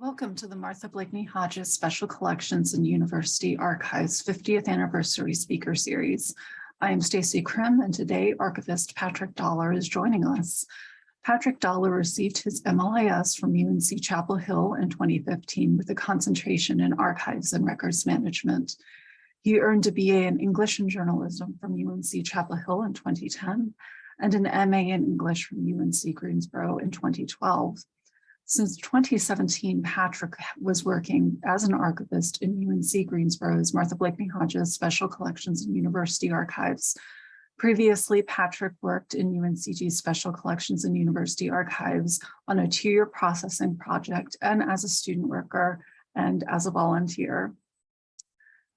Welcome to the Martha Blakeney Hodges Special Collections and University Archives 50th Anniversary Speaker Series. I am Stacy Krim and today archivist Patrick Dollar is joining us. Patrick Dollar received his MLIS from UNC Chapel Hill in 2015 with a concentration in archives and records management. He earned a BA in English and journalism from UNC Chapel Hill in 2010 and an MA in English from UNC Greensboro in 2012. Since 2017, Patrick was working as an archivist in UNC Greensboro's Martha Blakeney Hodges Special Collections and University Archives. Previously, Patrick worked in UNCG Special Collections and University Archives on a two-year processing project and as a student worker and as a volunteer.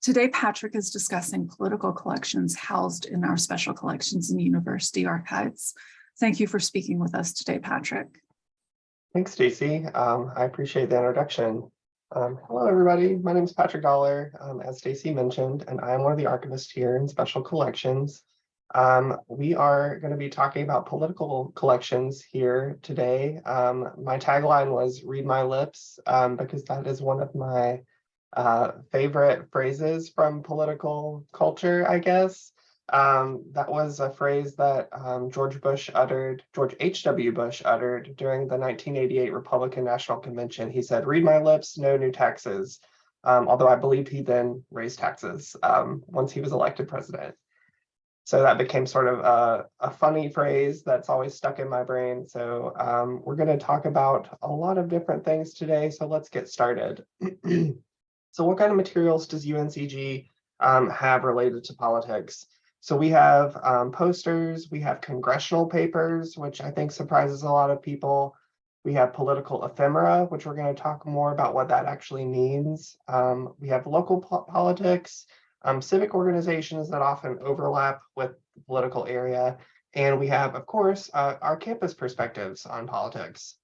Today, Patrick is discussing political collections housed in our Special Collections and University Archives. Thank you for speaking with us today, Patrick. Thanks, Stacy. Um, I appreciate the introduction. Um, hello, everybody. My name is Patrick Dollar, um, as Stacy mentioned, and I'm one of the archivists here in Special Collections. Um, we are going to be talking about political collections here today. Um, my tagline was read my lips um, because that is one of my uh, favorite phrases from political culture, I guess. Um, that was a phrase that um, George Bush uttered, George H.W. Bush uttered during the 1988 Republican National Convention. He said, read my lips, no new taxes. Um, although I believe he then raised taxes um, once he was elected president. So that became sort of a, a funny phrase that's always stuck in my brain. So um, we're going to talk about a lot of different things today. So let's get started. so what kind of materials does UNCG um, have related to politics? So we have um, posters, we have congressional papers, which I think surprises a lot of people. We have political ephemera, which we're going to talk more about what that actually means. Um, we have local po politics, um, civic organizations that often overlap with the political area. And we have, of course, uh, our campus perspectives on politics.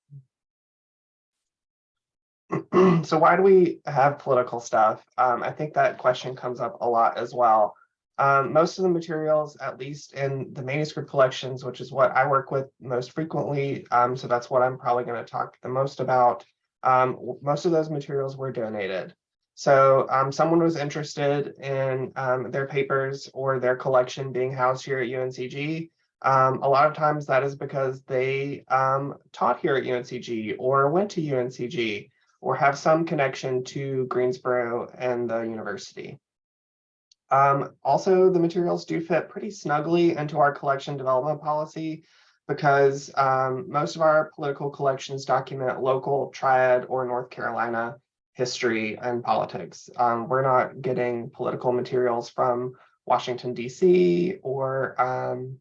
so why do we have political stuff? Um, I think that question comes up a lot as well. Um, most of the materials, at least in the manuscript collections, which is what I work with most frequently, um, so that's what I'm probably going to talk the most about, um, most of those materials were donated. So um, someone was interested in um, their papers or their collection being housed here at UNCG. Um, a lot of times that is because they taught here at UNCG or went to UNCG or have some connection to Greensboro and the university. Um, also, the materials do fit pretty snugly into our collection development policy because um, most of our political collections document local triad or North Carolina history and politics. Um, we're not getting political materials from Washington, DC or um,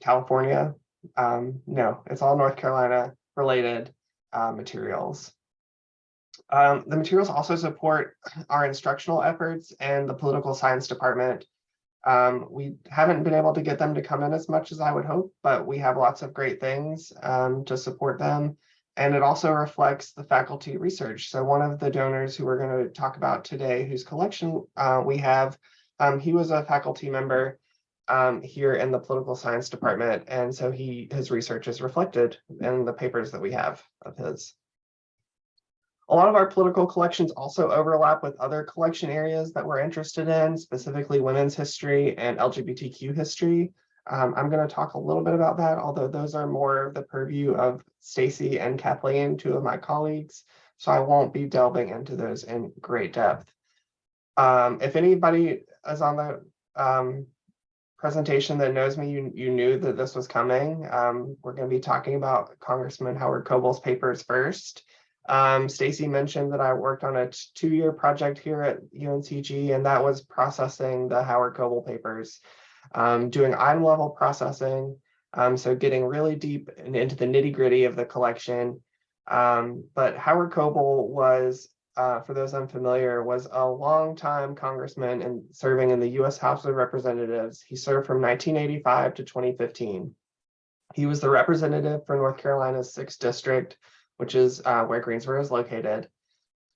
California. Um, no, it's all North Carolina related uh, materials. Um, the materials also support our instructional efforts and the political science department. Um, we haven't been able to get them to come in as much as I would hope, but we have lots of great things um, to support them. And it also reflects the faculty research. So one of the donors who we're going to talk about today, whose collection uh, we have, um, he was a faculty member um, here in the political science department. And so he his research is reflected in the papers that we have of his. A lot of our political collections also overlap with other collection areas that we're interested in, specifically women's history and LGBTQ history. Um, I'm going to talk a little bit about that, although those are more of the purview of Stacy and Kathleen, two of my colleagues, so I won't be delving into those in great depth. Um, if anybody is on the um, presentation that knows me, you, you knew that this was coming. Um, we're going to be talking about Congressman Howard Coble's papers first. Um, Stacy mentioned that I worked on a two-year project here at UNCG, and that was processing the Howard Coble papers, um, doing item level processing, Um, so getting really deep and into the nitty gritty of the collection. Um, but Howard Coble was, uh, for those unfamiliar, was a longtime congressman and serving in the U.S. House of Representatives. He served from 1985 to 2015. He was the representative for North Carolina's sixth district, which is uh, where Greensboro is located.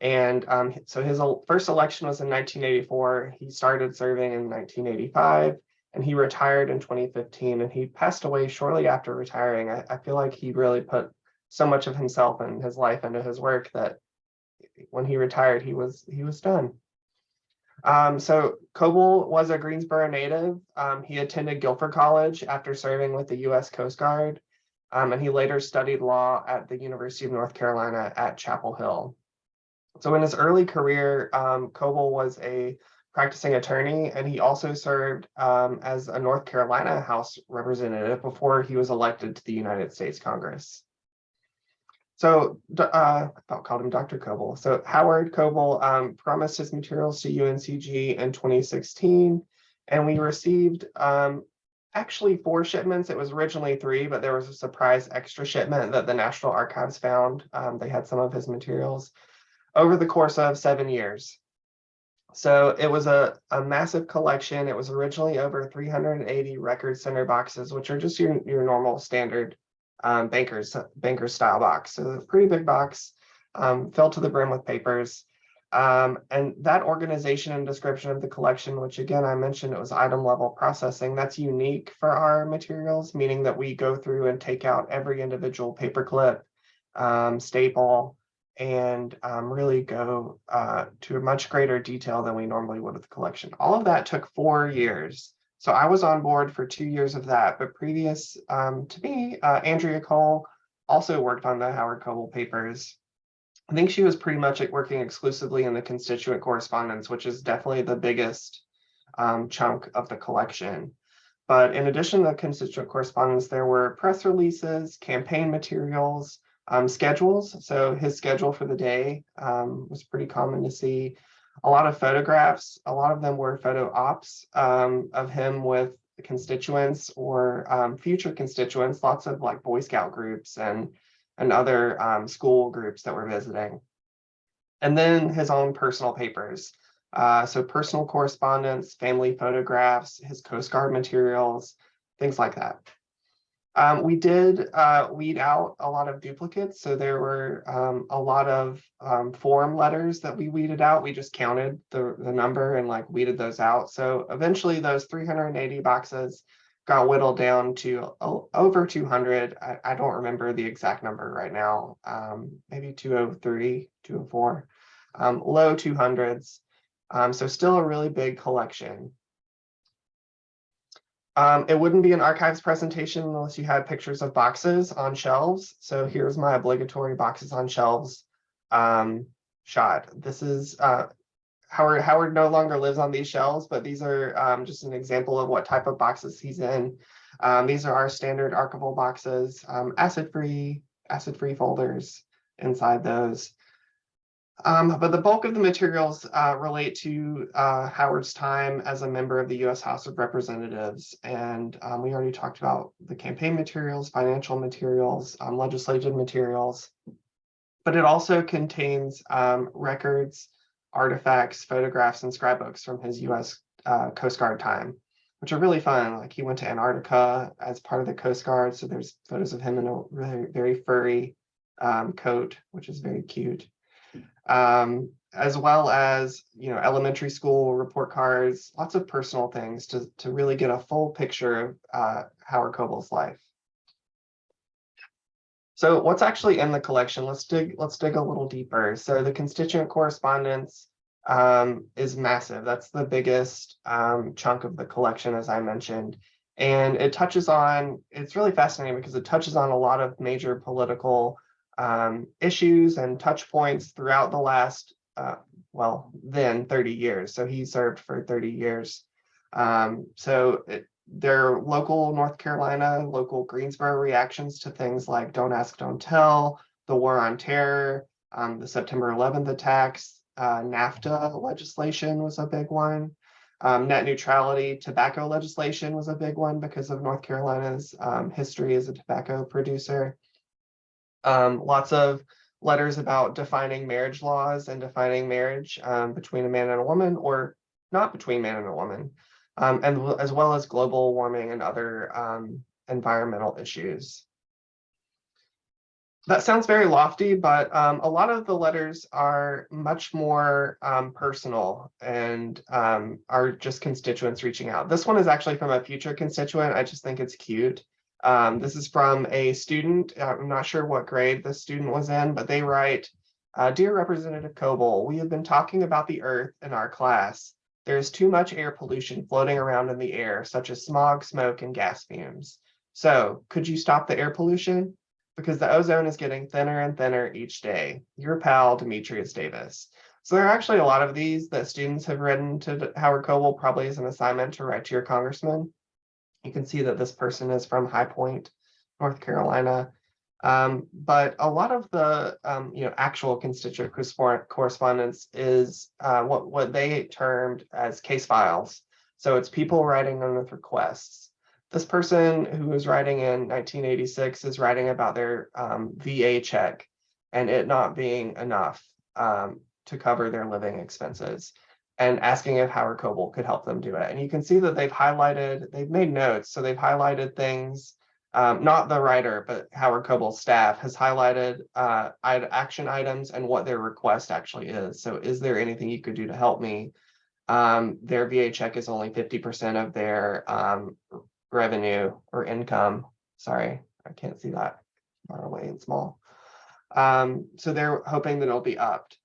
And um, so his first election was in 1984. He started serving in 1985 and he retired in 2015 and he passed away shortly after retiring. I, I feel like he really put so much of himself and his life into his work that when he retired, he was he was done. Um, so Coble was a Greensboro native. Um, he attended Guilford College after serving with the U.S. Coast Guard, um, and he later studied law at the University of North Carolina at Chapel Hill. So in his early career, um, Coble was a practicing attorney, and he also served um, as a North Carolina House representative before he was elected to the United States Congress. So uh, I called him Dr. Coble. So Howard Coble um, promised his materials to UNCG in 2016, and we received um, actually four shipments. It was originally three, but there was a surprise extra shipment that the National Archives found. Um, they had some of his materials over the course of seven years. So it was a, a massive collection. It was originally over 380 record center boxes, which are just your, your normal standard um, bankers banker style box. So a pretty big box, um, filled to the brim with papers. Um, and that organization and description of the collection, which again, I mentioned it was item level processing, that's unique for our materials, meaning that we go through and take out every individual paperclip, um, staple, and um, really go uh, to a much greater detail than we normally would with the collection. All of that took four years. So I was on board for two years of that, but previous um, to me, uh, Andrea Cole also worked on the Howard Coble papers. I think she was pretty much working exclusively in the constituent correspondence, which is definitely the biggest um, chunk of the collection. But in addition to the constituent correspondence, there were press releases, campaign materials, um, schedules. So his schedule for the day um, was pretty common to see. A lot of photographs, a lot of them were photo ops um, of him with constituents or um, future constituents, lots of like Boy Scout groups and, and other um, school groups that were visiting. And then his own personal papers. Uh, so personal correspondence, family photographs, his Coast Guard materials, things like that. Um, we did uh, weed out a lot of duplicates. So there were um, a lot of um, form letters that we weeded out. We just counted the, the number and like weeded those out. So eventually those 380 boxes got whittled down to over 200. I, I don't remember the exact number right now. Um, maybe 203, 204, um, low 200s. Um, so still a really big collection. Um, it wouldn't be an archives presentation unless you had pictures of boxes on shelves. So here's my obligatory boxes on shelves um, shot. This is uh, Howard. Howard no longer lives on these shelves, but these are um, just an example of what type of boxes he's in. Um, these are our standard archival boxes, um, acid-free, acid-free folders inside those. Um, but the bulk of the materials uh, relate to uh, Howard's time as a member of the U.S. House of Representatives. And um, we already talked about the campaign materials, financial materials, um, legislative materials. But it also contains records, artifacts, photographs, and scrapbooks from his U.S. Uh, Coast Guard time, which are really fun. Like he went to Antarctica as part of the Coast Guard. So there's photos of him in a really very furry um, coat, which is very cute um, as well as you know elementary school report cards, lots of personal things to to really get a full picture of uh, Howard Coble's life. So what's actually in the collection? Let's dig let's dig a little deeper. So the constituent correspondence um, is massive. That's the biggest um, chunk of the collection, as I mentioned. And it touches on, it's really fascinating because it touches on a lot of major political um, issues and touch points throughout the last, uh, well, then 30 years. So he served for 30 years. Um, so it, their local North Carolina, local Greensboro reactions to things like Don't Ask, Don't Tell, the War on Terror, um, the September 11th attacks, uh, NAFTA legislation was a big one. Um, net neutrality, tobacco legislation was a big one because of North Carolina's um, history as a tobacco producer. Um, lots of letters about defining marriage laws and defining marriage um, between a man and a woman or not between man and a woman. Um, and as well as global warming and other um, environmental issues. That sounds very lofty, but um, a lot of the letters are much more um, personal and um, are just constituents reaching out. This one is actually from a future constituent. I just think it's cute. Um, this is from a student. uh, I'm not sure what grade the student was in, but they write, uh, Dear Representative Coble, we have been talking about the earth in our class. There is too much air pollution floating around in the air, such as smog, smoke, and gas fumes. So could you stop the air pollution? Because the ozone is getting thinner and thinner each day. Your pal, Demetrius Davis. So there are actually a lot of these that students have written to Howard Coble, probably as an assignment to write to your congressman. You can see that this person is from High Point, North Carolina. Um, but a lot of the um, you know actual constituent correspondence is uh, what what they termed as case files. So it's people writing in with requests. This person who was writing in 1986 is writing about their um, VA check and it not being enough um, to cover their living expenses and asking if Howard Coble could help them do it. And you can see that they've highlighted, they've made notes. So they've highlighted things, um, not the writer, but Howard Coble's staff has highlighted uh, action items and what their request actually is. So is there anything you could do to help me? Um, their VA check is only 50% of their um, revenue or income. Sorry, I can't see that far away and small. Um, so they're hoping that it'll be upped.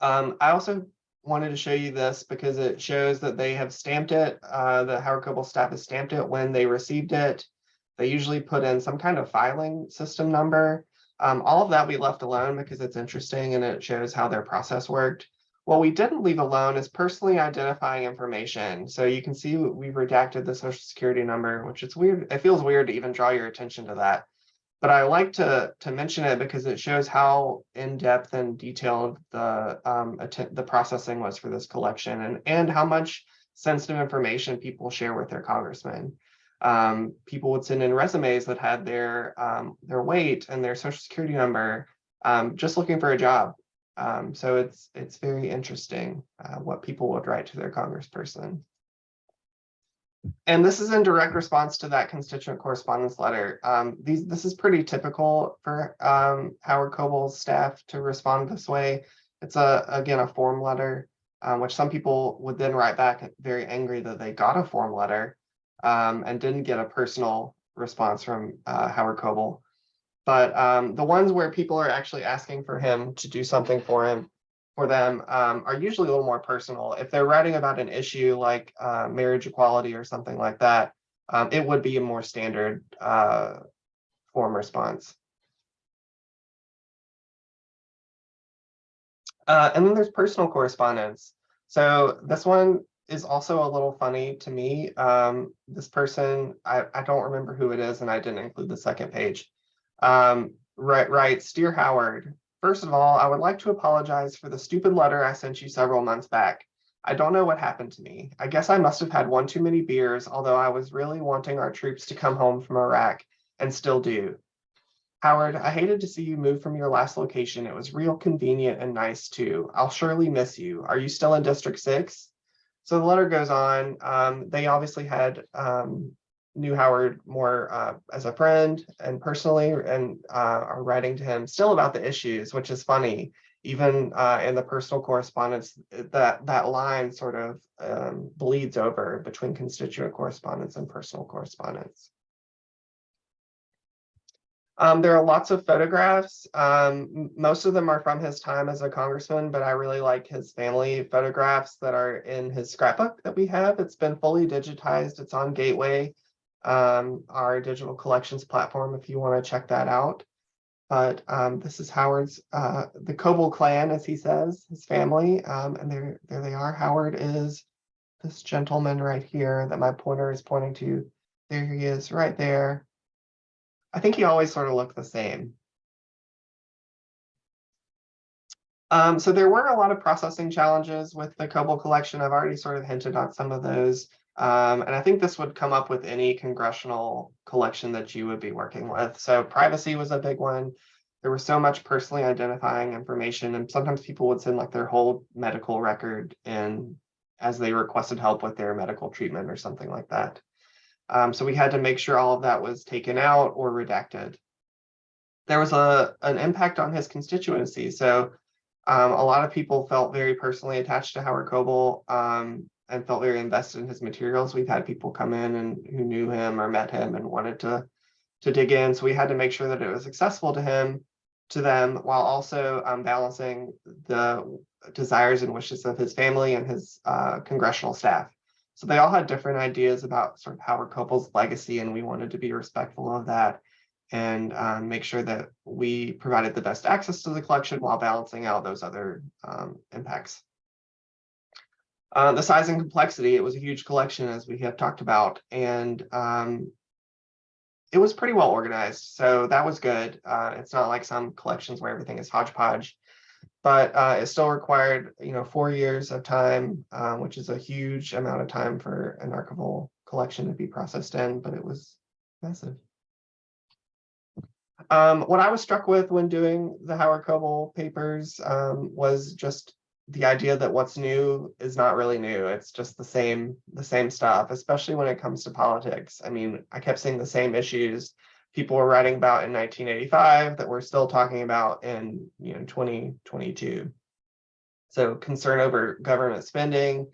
Um, I also wanted to show you this because it shows that they have stamped it. Uh, the Howard Coble staff has stamped it when they received it. They usually put in some kind of filing system number. Um, all of that we left alone because it's interesting and it shows how their process worked. What we didn't leave alone is personally identifying information. So you can see we've redacted the social security number, which it's weird. It feels weird to even draw your attention to that. But I like to to mention it because it shows how in-depth and detailed the um, the processing was for this collection and, and how much sensitive information people share with their congressmen. Um, people would send in resumes that had their um, their weight and their social security number, um, just looking for a job. Um, so it's it's very interesting uh, what people would write to their congressperson. And this is in direct response to that constituent correspondence letter. Um, these this is pretty typical for um, Howard Coble's staff to respond this way. It's a again a form letter, um, which some people would then write back very angry that they got a form letter um, and didn't get a personal response from uh, Howard Coble. But um, the ones where people are actually asking for him to do something for him, for them, um, are usually a little more personal. If they're writing about an issue like uh, marriage equality or something like that, um, it would be a more standard uh, form response. Uh, and then there's personal correspondence. So this one is also a little funny to me. Um, this person, I, I don't remember who it is, and I didn't include the second page. Um, right, writes, Dear Howard, first of all, I would like to apologize for the stupid letter I sent you several months back. I don't know what happened to me. I guess I must have had one too many beers, although I was really wanting our troops to come home from Iraq and still do. Howard, I hated to see you move from your last location. It was real convenient and nice too. I'll surely miss you. Are you still in District 6? So the letter goes on. Um, they obviously had um, knew Howard more uh, as a friend and personally, and uh, are writing to him still about the issues, which is funny. Even uh, in the personal correspondence, that that line sort of um, bleeds over between constituent correspondence and personal correspondence. Um, there are lots of photographs. Um, most of them are from his time as a congressman, but I really like his family photographs that are in his scrapbook that we have. It's been fully digitized. It's on Gateway, um, our digital collections platform, if you want to check that out. But um, this is Howard's, uh, the Coble clan, as he says, his family. Um, and there, there they are. Howard is this gentleman right here that my pointer is pointing to. There he is, right there. I think he always sort of looked the same. Um, so there were a lot of processing challenges with the Coble collection. I've already sort of hinted on some of those. Um, and I think this would come up with any congressional collection that you would be working with. So privacy was a big one. There was so much personally identifying information and sometimes people would send like their whole medical record in as they requested help with their medical treatment or something like that. Um, so we had to make sure all of that was taken out or redacted. There was a an impact on his constituency. So um, a lot of people felt very personally attached to Howard Coble um, and felt very invested in his materials. We've had people come in and who knew him or met him and wanted to to dig in. So we had to make sure that it was accessible to him, to them, while also um, balancing the desires and wishes of his family and his uh, congressional staff. So they all had different ideas about sort of Howard Coble's legacy, and we wanted to be respectful of that and um, make sure that we provided the best access to the collection while balancing out those other um, impacts. Uh, the size and complexity, it was a huge collection as we have talked about, and um, it was pretty well organized. So that was good. Uh, it's not like some collections where everything is hodgepodge, but uh, it still required, you know, four years of time, um, which is a huge amount of time for an archival collection to be processed in, but it was massive. Um, what I was struck with when doing the Howard Coble papers um, was just the idea that what's new is not really new. It's just the same, the same stuff, especially when it comes to politics. I mean, I kept seeing the same issues people were writing about in 1985 that we're still talking about in you know 2022. So concern over government spending,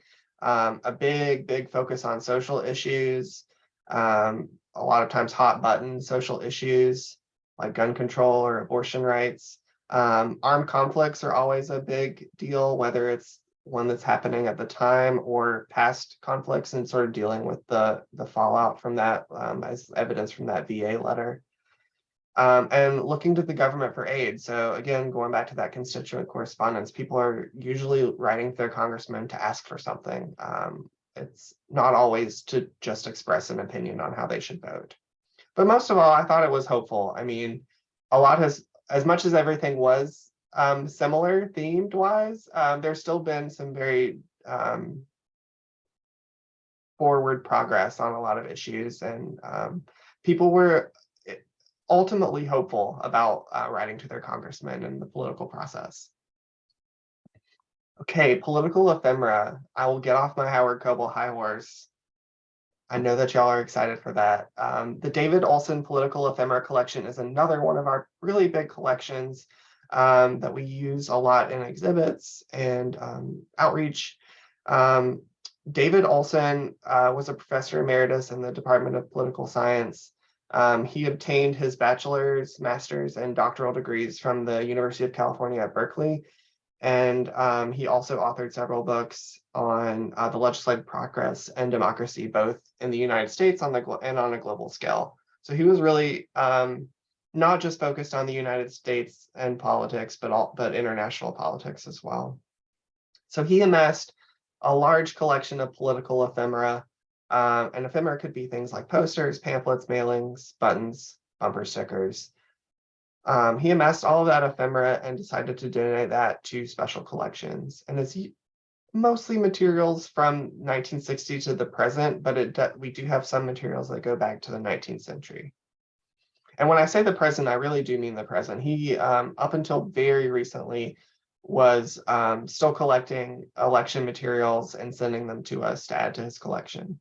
um, a big, big focus on social issues, um, a lot of times hot button social issues like gun control or abortion rights. Um, armed conflicts are always a big deal, whether it's one that's happening at the time or past conflicts and sort of dealing with the, the fallout from that um, as evidence from that VA letter. Um, and looking to the government for aid. So again, going back to that constituent correspondence, people are usually writing their congressman to ask for something. Um, it's not always to just express an opinion on how they should vote. But most of all, I thought it was hopeful. I mean, a lot has, as much as everything was um, similar themed wise, um, there's still been some very um, forward progress on a lot of issues and um, people were eh, ultimately hopeful about uh, writing to their congressman and the political process. Okay, political ephemera. I will get off my Howard Coble high horse I know that y'all are excited for that. Um, the David Olson Political Ephemera Collection is another one of our really big collections um, that we use a lot in exhibits and um, outreach. Um, David Olson uh, was a professor emeritus in the Department of Political Science. Um, he obtained his bachelor's, master's, and doctoral degrees from the University of California at Berkeley and um, he also authored several books on uh, the legislative progress and democracy, both in the United States on the and on a global scale. So he was really um, not just focused on the United States and politics, but all but international politics as well. So he amassed a large collection of political ephemera, um, and ephemera could be things like posters, pamphlets, mailings, buttons, bumper stickers. Um, he amassed all of that ephemera and decided to donate that to special collections. And it's mostly materials from 1960 to the present, but it we do have some materials that go back to the 19th century. And when I say the present, I really do mean the present. He, um, up until very recently, was um, still collecting election materials and sending them to us to add to his collection.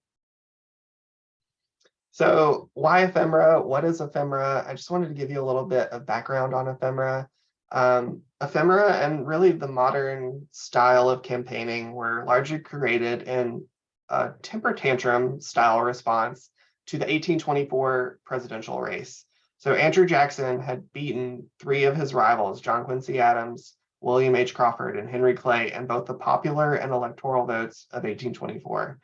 So why ephemera? What is ephemera? I just wanted to give you a little bit of background on ephemera. Um, ephemera and really the modern style of campaigning were largely created in a temper tantrum style response to the 1824 presidential race. So Andrew Jackson had beaten three of his rivals, John Quincy Adams, William H. Crawford, and Henry Clay in both the popular and electoral votes of 1824.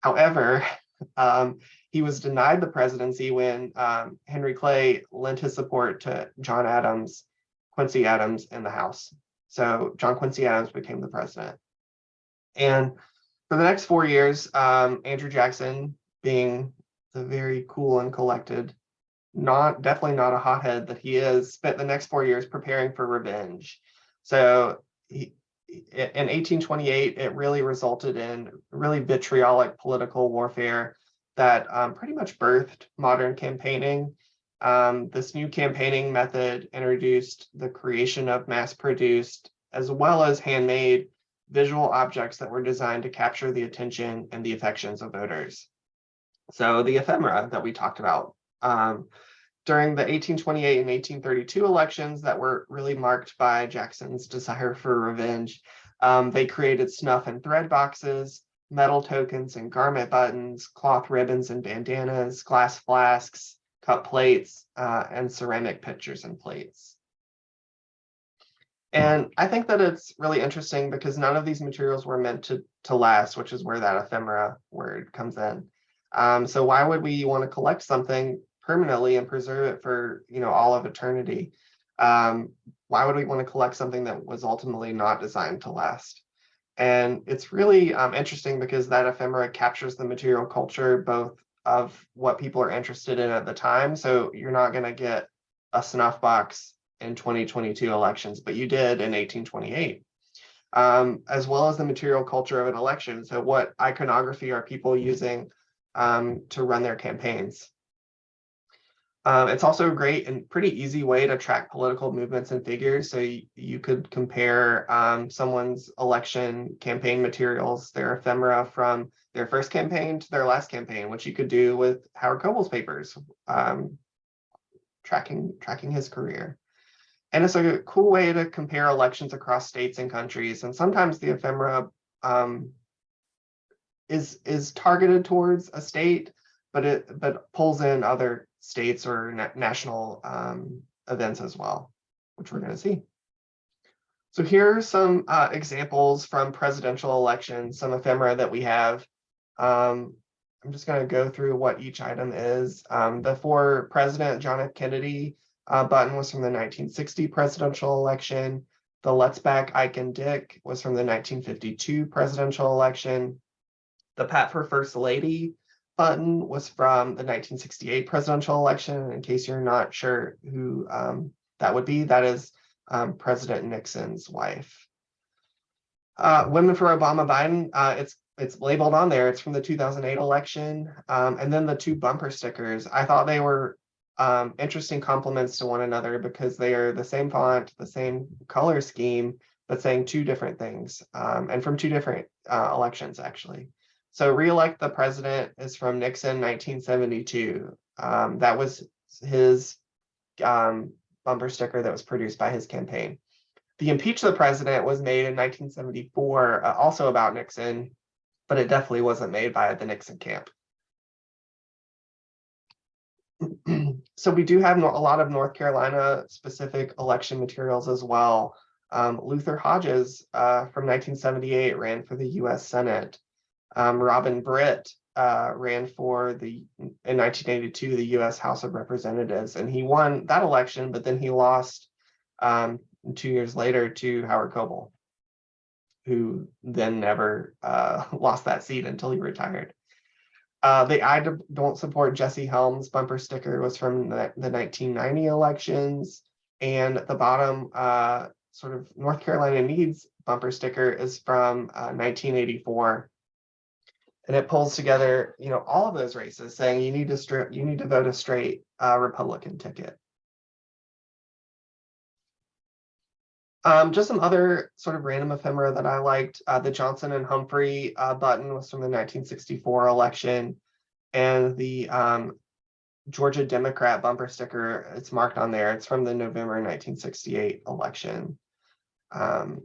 However, um, he was denied the presidency when um, Henry Clay lent his support to John Adams, Quincy Adams in the House. So John Quincy Adams became the president. And for the next four years, um, Andrew Jackson, being the very cool and collected, not definitely not a hothead that he is, spent the next four years preparing for revenge. So he, in eighteen twenty-eight, it really resulted in really vitriolic political warfare that um, pretty much birthed modern campaigning. Um, this new campaigning method introduced the creation of mass-produced as well as handmade visual objects that were designed to capture the attention and the affections of voters. So the ephemera that we talked about um, during the 1828 and 1832 elections that were really marked by Jackson's desire for revenge, um, they created snuff and thread boxes, metal tokens and garment buttons, cloth ribbons and bandanas, glass flasks, cup plates, uh, and ceramic pitchers and plates. And I think that it's really interesting because none of these materials were meant to, to last, which is where that ephemera word comes in. Um, so why would we want to collect something permanently and preserve it for, you know, all of eternity? Um, why would we want to collect something that was ultimately not designed to last? And it's really um, interesting because that ephemera captures the material culture both of what people are interested in at the time. So you're not going to get a snuff box in 2022 elections, but you did in 1828. Um, as well as the material culture of an election. So what iconography are people using um, to run their campaigns? Um, it's also a great and pretty easy way to track political movements and figures. So you, you could compare um, someone's election campaign materials, their ephemera from their first campaign to their last campaign, which you could do with Howard Coble's papers, um, tracking tracking his career. And it's a cool way to compare elections across states and countries. And sometimes the ephemera um, is is targeted towards a state, but it but pulls in other states or na national um, events as well, which we're going to see. So here are some uh, examples from presidential elections, some ephemera that we have. Um, I'm just going to go through what each item is. Um, the for President John F. Kennedy uh, button was from the 1960 presidential election. The Let's Back Ike and Dick was from the 1952 presidential election. The Pat for First Lady button was from the 1968 presidential election. In case you're not sure who um, that would be, that is um, President Nixon's wife. Uh, Women for Obama Biden, uh, it's it's labeled on there. It's from the 2008 election. Um, and then the two bumper stickers, I thought they were um, interesting complements to one another because they are the same font, the same color scheme, but saying two different things um, and from two different uh, elections, actually. So reelect the president is from Nixon 1972. Um, that was his um, bumper sticker that was produced by his campaign. The impeach the president was made in 1974, uh, also about Nixon, but it definitely wasn't made by the Nixon camp. so we do have a lot of North Carolina specific election materials as well. Um, Luther Hodges uh, from 1978 ran for the US Senate. Um, Robin Britt uh, ran for the in 1982 the U.S. House of Representatives, and he won that election, but then he lost um, two years later to Howard Coble, who then never uh, lost that seat until he retired. Uh, the I don't support Jesse Helms bumper sticker was from the, the 1990 elections, and the bottom, uh, sort of North Carolina needs bumper sticker is from 1984 and it pulls together, you know, all of those races saying you need to strip, you need to vote a straight uh, Republican ticket. Um, just some other sort of random ephemera that I liked. Uh, the Johnson and Humphrey uh, button was from the 1964 election, and the um, Georgia Democrat bumper sticker, it's marked on there. It's from the November 1968 election. Um,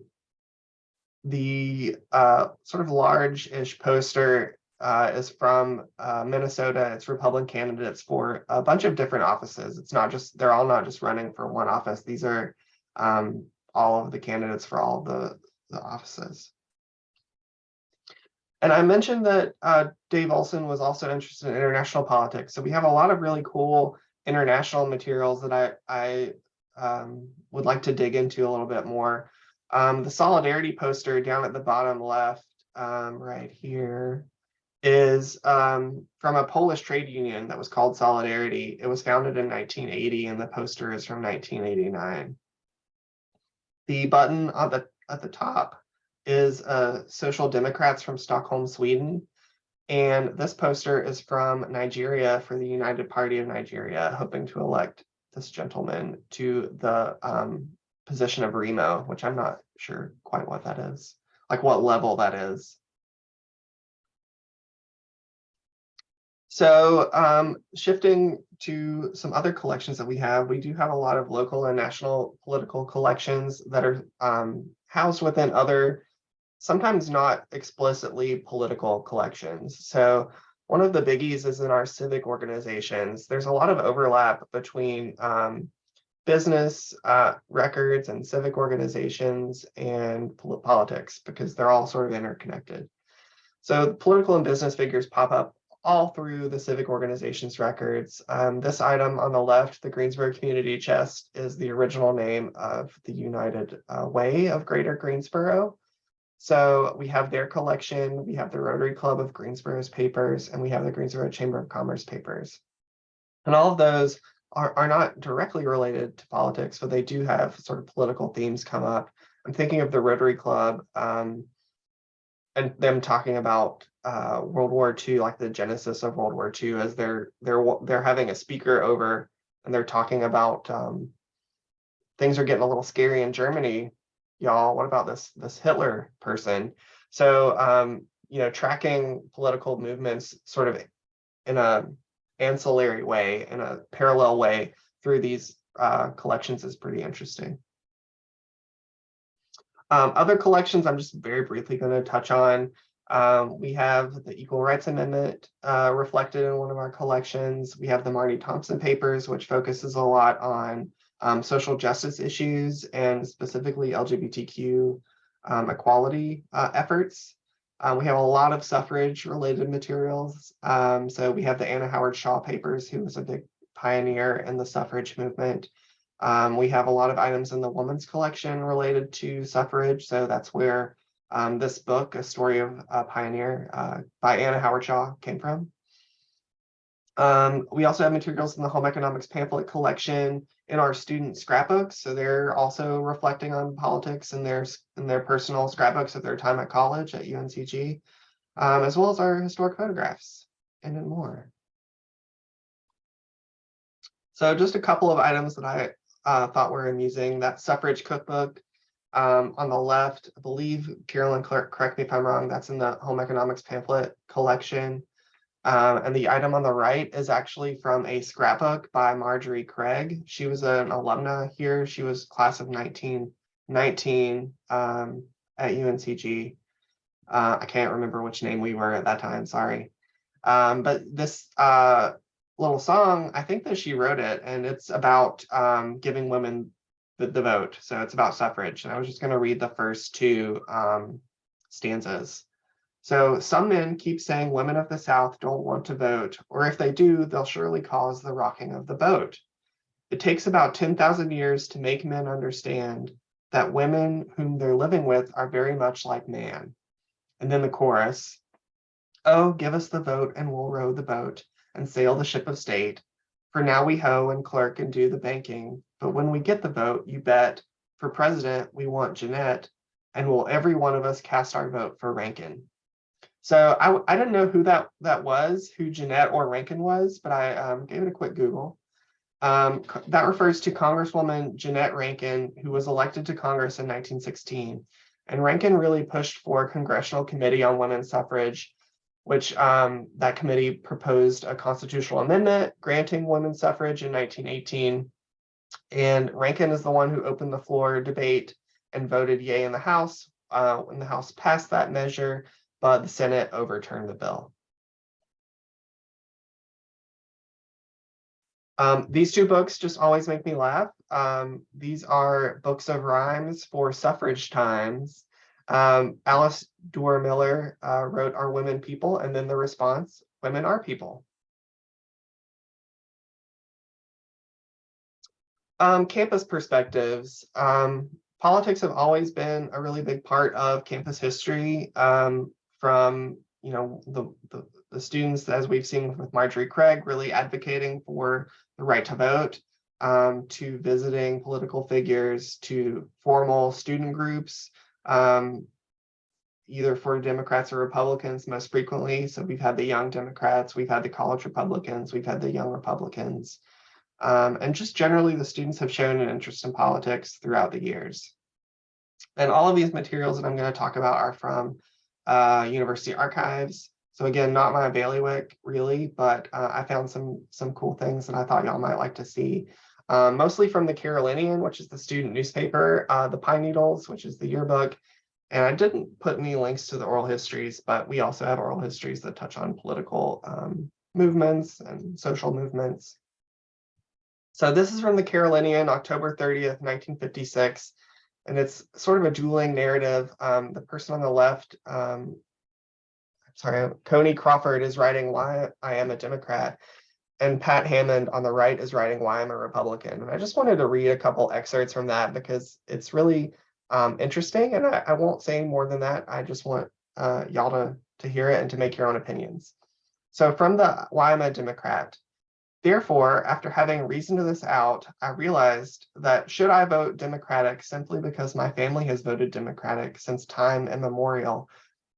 the uh, sort of large-ish poster uh, is from uh, Minnesota. It's Republican candidates for a bunch of different offices. It's not just, they're all not just running for one office. These are um, all of the candidates for all the, the offices. And I mentioned that uh, Dave Olson was also interested in international politics. So we have a lot of really cool international materials that I, I um, would like to dig into a little bit more. Um, the solidarity poster down at the bottom left, um, right here, is um, from a Polish trade union that was called Solidarity. It was founded in 1980 and the poster is from 1989. The button on the at the top is uh, Social Democrats from Stockholm, Sweden. And this poster is from Nigeria for the United Party of Nigeria, hoping to elect this gentleman to the um, position of Remo, which I'm not sure quite what that is, like what level that is. So um, shifting to some other collections that we have, we do have a lot of local and national political collections that are um, housed within other, sometimes not explicitly political collections. So one of the biggies is in our civic organizations. There's a lot of overlap between um, business uh, records and civic organizations and pol politics because they're all sort of interconnected. So political and business figures pop up all through the civic organizations records. Um, this item on the left, the Greensboro Community Chest, is the original name of the United uh, Way of Greater Greensboro. So we have their collection, we have the Rotary Club of Greensboro's papers, and we have the Greensboro Chamber of Commerce papers. And all of those are, are not directly related to politics, but they do have sort of political themes come up. I'm thinking of the Rotary Club um, and them talking about uh, World War II, like the genesis of World War II, as they're they're they're having a speaker over and they're talking about um, things are getting a little scary in Germany. Y'all, what about this this Hitler person? So um, you know, tracking political movements sort of in a ancillary way, in a parallel way through these uh, collections is pretty interesting. Um, other collections I'm just very briefly going to touch on. Um, we have the Equal Rights Amendment uh, reflected in one of our collections. We have the Marty Thompson papers, which focuses a lot on um, social justice issues and specifically LGBTQ um, equality uh, efforts. Uh, we have a lot of suffrage related materials. Um, so we have the Anna Howard Shaw papers, who was a big pioneer in the suffrage movement. Um, we have a lot of items in the woman's collection related to suffrage. So that's where um, this book, A Story of a Pioneer uh, by Anna Howard Shaw came from. Um, we also have materials in the home economics pamphlet collection in our student scrapbooks. So they're also reflecting on politics in their, in their personal scrapbooks of their time at college at UNCG, um, as well as our historic photographs and more. So just a couple of items that I uh, thought were amusing. That suffrage cookbook um, on the left, I believe Carolyn correct me if I'm wrong, that's in the home economics pamphlet collection. Um, and the item on the right is actually from a scrapbook by Marjorie Craig. She was an alumna here. She was class of 1919 um, at UNCG. Uh, I can't remember which name we were at that time, sorry. Um, but this uh, little song, I think that she wrote it, and it's about um, giving women the, the vote. So it's about suffrage. And I was just going to read the first two um, stanzas. So some men keep saying women of the South don't want to vote, or if they do, they'll surely cause the rocking of the boat. It takes about 10,000 years to make men understand that women whom they're living with are very much like man. And then the chorus, oh, give us the vote and we'll row the boat and sail the ship of state. For now we hoe and clerk and do the banking, but when we get the vote, you bet, for president, we want Jeannette, and will every one of us cast our vote for Rankin. So I, I didn't know who that, that was, who Jeannette or Rankin was, but I um, gave it a quick Google. Um, that refers to Congresswoman Jeannette Rankin, who was elected to Congress in 1916. And Rankin really pushed for a Congressional Committee on Women's Suffrage which um, that committee proposed a constitutional amendment granting women's suffrage in 1918. And Rankin is the one who opened the floor debate and voted yay in the House uh, when the House passed that measure, but the Senate overturned the bill. Um, these two books just always make me laugh. Um, these are books of rhymes for suffrage times. Um, Alice Duer Miller uh, wrote Are Women People? And then the response, Women Are People. Um, campus perspectives. Um, politics have always been a really big part of campus history um, from, you know, the, the, the, students, as we've seen with Marjorie Craig, really advocating for the right to vote, um, to visiting political figures, to formal student groups, Um, either for Democrats or Republicans most frequently. So we've had the young Democrats, we've had the college Republicans, we've had the young Republicans. Um, and just generally, the students have shown an interest in politics throughout the years. And all of these materials that I'm going to talk about are from uh, university archives. So again, not my bailiwick really, but uh, I found some some cool things that I thought y'all might like to see. Um, mostly from the Carolinian, which is the student newspaper, uh, the Pine Needles, which is the yearbook. And I didn't put any links to the oral histories, but we also have oral histories that touch on political um, movements and social movements. So this is from the Carolinian, October 30th, 1956. And it's sort of a dueling narrative. Um, the person on the left, um, I'm sorry, Coney Crawford is writing why I am a Democrat. And Pat Hammond on the right is writing why I'm a Republican. And I just wanted to read a couple excerpts from that because it's really um, interesting. And I, I won't say more than that. I just want uh, y'all to, to hear it and to make your own opinions. So from the why I'm a Democrat, Therefore, after having reasoned this out, I realized that should I vote Democratic simply because my family has voted Democratic since time immemorial,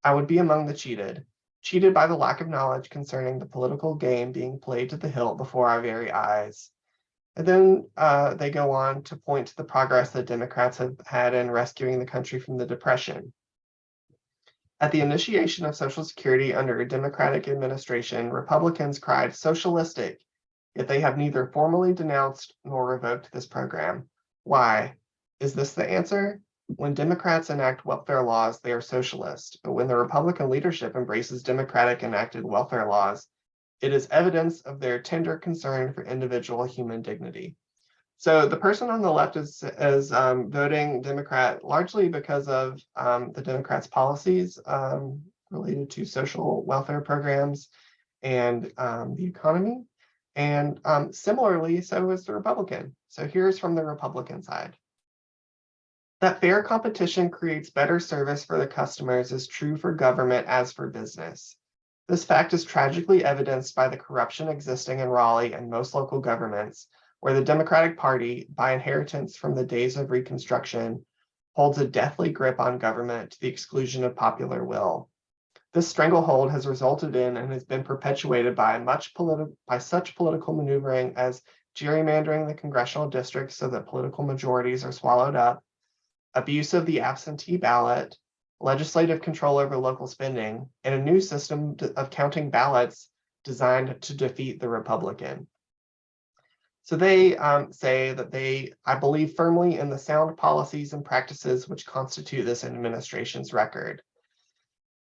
I would be among the cheated, cheated by the lack of knowledge concerning the political game being played to the hilt before our very eyes. And then uh, they go on to point to the progress that Democrats have had in rescuing the country from the Depression. At the initiation of Social Security under a Democratic administration, Republicans cried socialistic yet they have neither formally denounced nor revoked this program. Why? Is this the answer? When Democrats enact welfare laws, they are socialist, but when the Republican leadership embraces democratic enacted welfare laws, it is evidence of their tender concern for individual human dignity. So the person on the left is, is um, voting Democrat largely because of um, the Democrats' policies um, related to social welfare programs and um, the economy. And um, similarly, so is the Republican. So here's from the Republican side. That fair competition creates better service for the customers is true for government as for business. This fact is tragically evidenced by the corruption existing in Raleigh and most local governments, where the Democratic Party, by inheritance from the days of Reconstruction, holds a deathly grip on government to the exclusion of popular will. This stranglehold has resulted in and has been perpetuated by much political by such political maneuvering as gerrymandering the congressional districts so that political majorities are swallowed up, abuse of the absentee ballot, legislative control over local spending, and a new system of counting ballots designed to defeat the Republican. So they um, say that they, I believe firmly in the sound policies and practices which constitute this administration's record.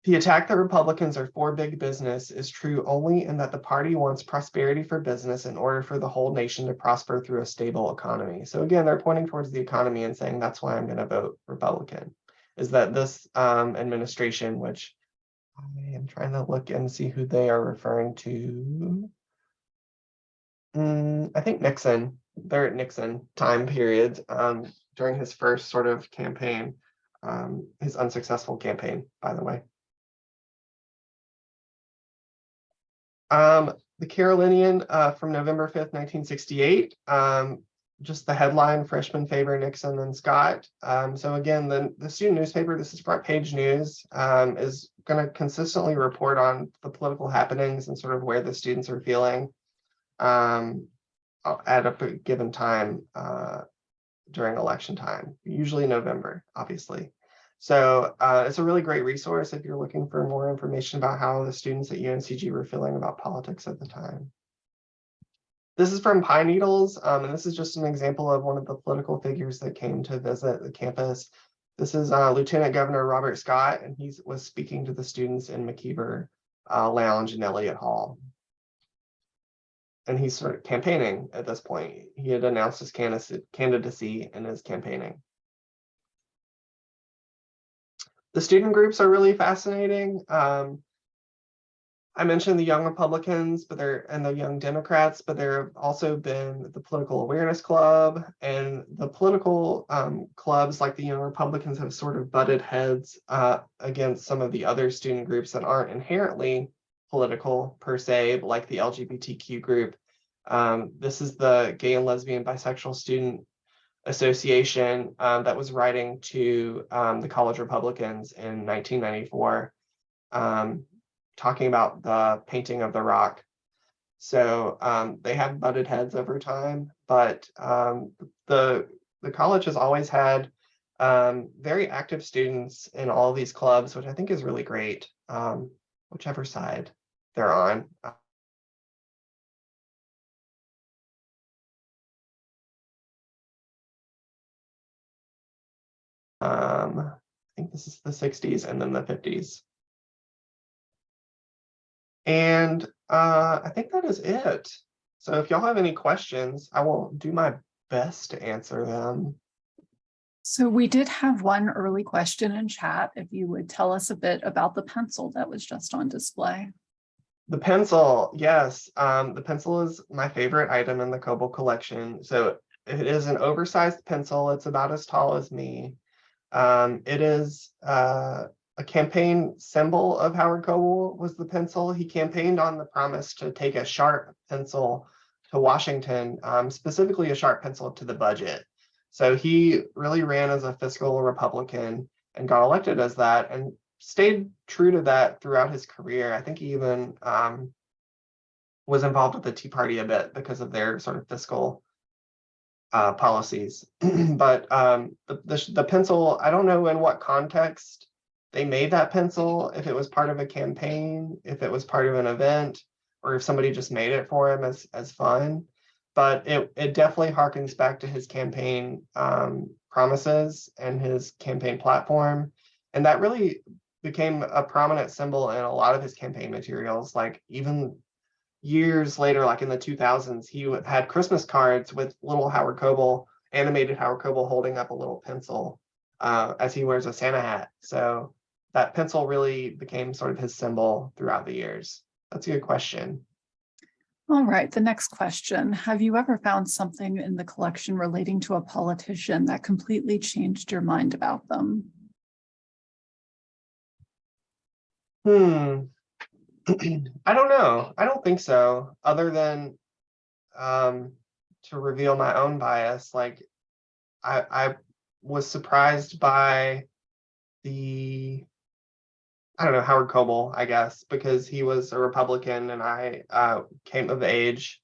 The attack that Republicans are for big business is true only in that the party wants prosperity for business in order for the whole nation to prosper through a stable economy. So again, they're pointing towards the economy and saying that's why I'm going to vote Republican, is that this um, administration, which I am trying to look and see who they are referring to. Mm, I think Nixon, they're at Nixon time period um, during his first sort of campaign, um, his unsuccessful campaign, by the way. Um, the Carolinian uh, from November 5th, 1968. Um, just the headline, freshman favor Nixon and Scott. Um, so again, the, the student newspaper, this is front page news, um, is going to consistently report on the political happenings and sort of where the students are feeling um, at a given time uh, during election time, usually November, obviously. So uh, it's a really great resource if you're looking for more information about how the students at UNCG were feeling about politics at the time. This is from Pine Needles, um, and this is just an example of one of the political figures that came to visit the campus. This is uh, Lieutenant Governor Robert Scott, and he was speaking to the students in McKeever uh, Lounge in Elliott Hall. And he's sort of campaigning at this point. He had announced his candidacy and is campaigning. The student groups are really fascinating. Um, I mentioned the Young Republicans, but they're and the Young Democrats, but there have also been the Political Awareness Club and the political um, clubs like the Young Republicans have sort of butted heads uh, against some of the other student groups that aren't inherently political per se, like the LGBTQ group. Um, this is the Gay and Lesbian Bisexual Student association um, that was writing to um, the college Republicans in 1994, um, talking about the painting of the rock. So um, they have butted heads over time, but um, the the college has always had um, very active students in all these clubs, which I think is really great, whichever side they're on. Um, I think this is the 60s and then the 50s. And uh, I think that is it. So if y'all have any questions, I will do my best to answer them. So we did have one early question in chat. If you would tell us a bit about the pencil that was just on display. The pencil, yes, um, the pencil is my favorite item in the Coble collection. So it is an oversized pencil. It's about as tall as me. Um, it is uh, a campaign symbol of Howard Coble was the pencil. He campaigned on the promise to take a sharp pencil to Washington, um, specifically a sharp pencil to the budget. So he really ran as a fiscal Republican and got elected as that and stayed true to that throughout his career. I think he even um, was involved with the Tea Party a bit because of their sort of fiscal uh, policies. but um, the, the, the pencil, I don't know in what context they made that pencil, if it was part of a campaign, if it was part of an event, or if somebody just made it for him as, as fun. But it, it definitely harkens back to his campaign um, promises and his campaign platform. And that really became a prominent symbol in a lot of his campaign materials, like even years later, like in the 2000s, he had Christmas cards with little Howard Coble, animated Howard Coble holding up a little pencil uh, as he wears a Santa hat. So that pencil really became sort of his symbol throughout the years. That's a good question. All right, the next question. Have you ever found something in the collection relating to a politician that completely changed your mind about them? Hmm. I don't know. I don't think so, other than um, to reveal my own bias. Like I, I was surprised by the I don't know, Howard Coble, I guess, because he was a Republican and I uh, came of age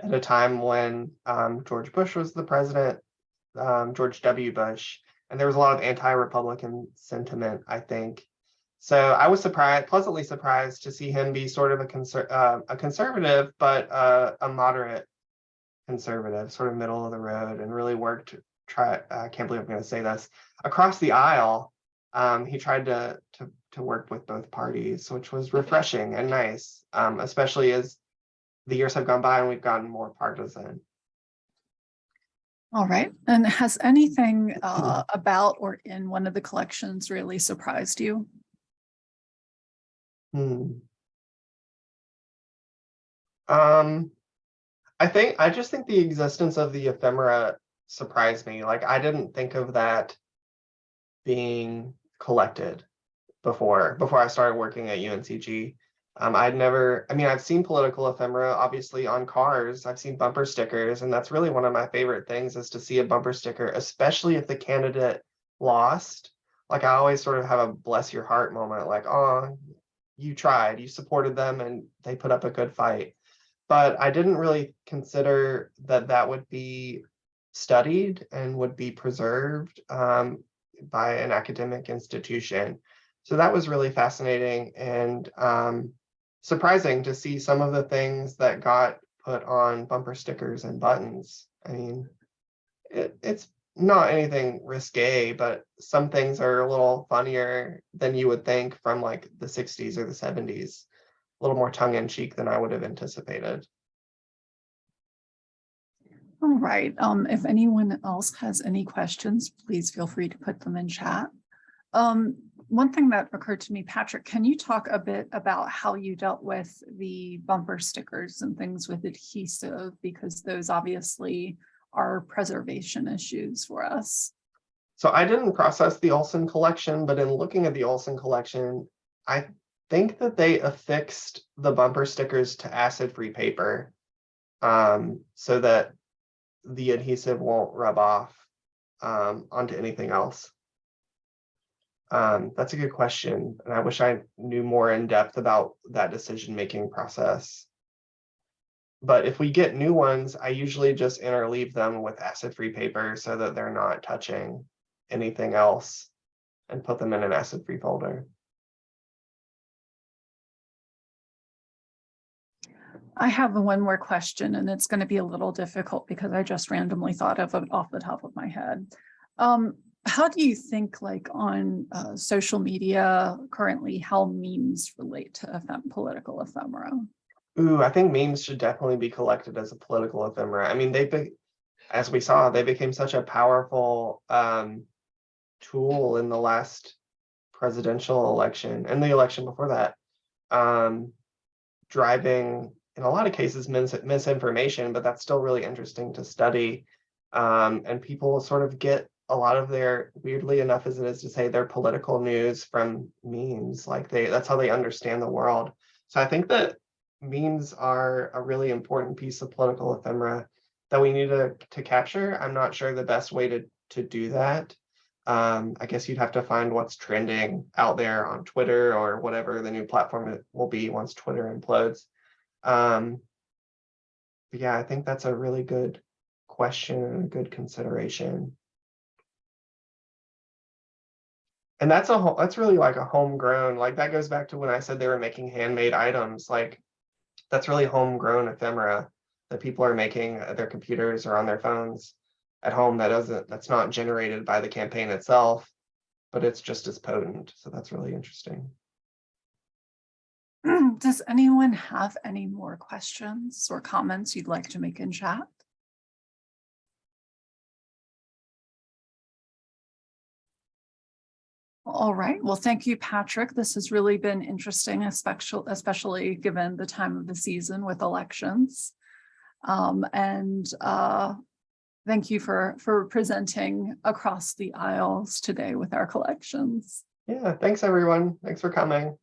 at a time when um, George Bush was the president, um, George W. Bush, and there was a lot of anti-Republican sentiment, I think. So I was surprised, pleasantly surprised to see him be sort of a, conser uh, a conservative, but uh, a moderate conservative, sort of middle of the road, and really worked, try, I can't believe I'm going to say this, across the aisle um, he tried to, to, to work with both parties, which was refreshing and nice, um, especially as the years have gone by and we've gotten more partisan. All right. And has anything uh, about or in one of the collections really surprised you? Hmm. Um, I think, I just think the existence of the ephemera surprised me. Like, I didn't think of that being collected before before I started working at UNCG. Um, I'd never, I mean, I've seen political ephemera, obviously on cars, I've seen bumper stickers, and that's really one of my favorite things is to see a bumper sticker, especially if the candidate lost. Like I always sort of have a bless your heart moment, like, oh, you tried, you supported them and they put up a good fight. But I didn't really consider that that would be studied and would be preserved. Um, by an academic institution. So that was really fascinating and um, surprising to see some of the things that got put on bumper stickers and buttons. I mean, it, it's not anything risque, but some things are a little funnier than you would think from like the 60s or the 70s, a little more tongue in cheek than I would have anticipated. All right, um, if anyone else has any questions, please feel free to put them in chat. Um, one thing that occurred to me, Patrick, can you talk a bit about how you dealt with the bumper stickers and things with adhesive? Because those obviously are preservation issues for us. So I didn't process the Olson collection, but in looking at the Olson collection, I think that they affixed the bumper stickers to acid-free paper um, so that the adhesive won't rub off um, onto anything else? Um, that's a good question, and I wish I knew more in depth about that decision-making process. But if we get new ones, I usually just interleave them with acid-free paper so that they're not touching anything else and put them in an acid-free folder. I have one more question and it's going to be a little difficult because I just randomly thought of it off the top of my head. Um, how do you think like on uh, social media currently how memes relate to political ephemera? Ooh, I think memes should definitely be collected as a political ephemera. I mean, they've been, as we saw, they became such a powerful um, tool in the last presidential election and the election before that. Um, driving, in a lot of cases, mis misinformation, but that's still really interesting to study. Um, and people sort of get a lot of their, weirdly enough as it is to say, their political news from memes. Like they, that's how they understand the world. So I think that memes are a really important piece of political ephemera that we need to, to capture. I'm not sure the best way to, to do that. Um, I guess you'd have to find what's trending out there on Twitter or whatever the new platform will be once Twitter implodes. Um, but yeah, I think that's a really good question and a good consideration. And that's a whole, that's really like a homegrown, like that goes back to when I said they were making handmade items, like that's really homegrown ephemera that people are making at their computers or on their phones at home that doesn't, that's not generated by the campaign itself, but it's just as potent. So that's really interesting. Does anyone have any more questions or comments you'd like to make in chat? All right, well, thank you, Patrick. This has really been interesting, especially, especially given the time of the season with elections. Um, and uh, thank you for, for presenting across the aisles today with our collections. Yeah, thanks everyone. Thanks for coming.